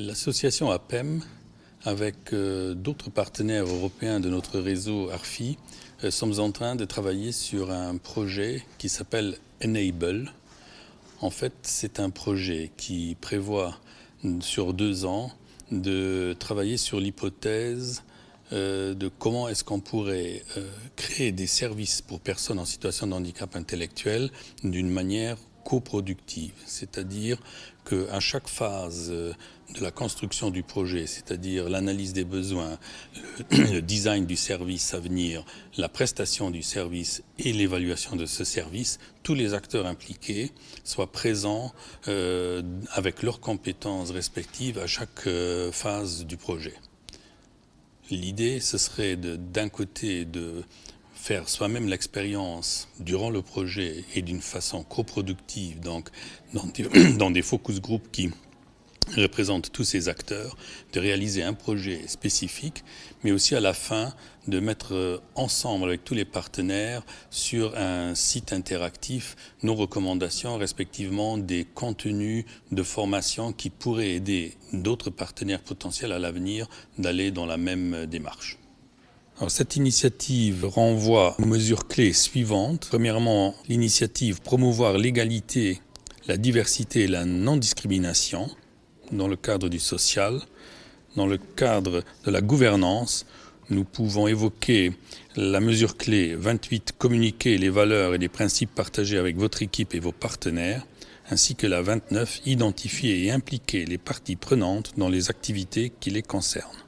L'association APEM, avec euh, d'autres partenaires européens de notre réseau ARFI, euh, sommes en train de travailler sur un projet qui s'appelle Enable. En fait, c'est un projet qui prévoit sur deux ans de travailler sur l'hypothèse euh, de comment est-ce qu'on pourrait créer des services pour personnes en situation de handicap intellectuel d'une manière coproductive, c'est-à-dire qu'à chaque phase euh, de la construction du projet, c'est-à-dire l'analyse des besoins, le, design du service à venir, la prestation du service et l'évaluation de ce service, tous les acteurs impliqués soient présents euh, avec leurs compétences respectives à chaque euh, phase du projet. L'idée, ce serait d'un côté de faire soi-même l'expérience durant le projet et d'une façon coproductive, donc dans des, dans des focus groups qui représentent tous ces acteurs, de réaliser un projet spécifique, mais aussi à la fin de mettre ensemble avec tous les partenaires sur un site interactif nos recommandations, respectivement des contenus de formation qui pourraient aider d'autres partenaires potentiels à l'avenir d'aller dans la même démarche cette initiative renvoie aux mesures clés suivantes. Premièrement, l'initiative promouvoir l'égalité, la diversité et la non-discrimination dans le cadre du social. Dans le cadre de la gouvernance, nous pouvons évoquer la mesure clé 28, communiquer les valeurs et les principes partagés avec votre équipe et vos partenaires, ainsi que la 29, identifier et impliquer les parties prenantes dans les activités qui les concernent.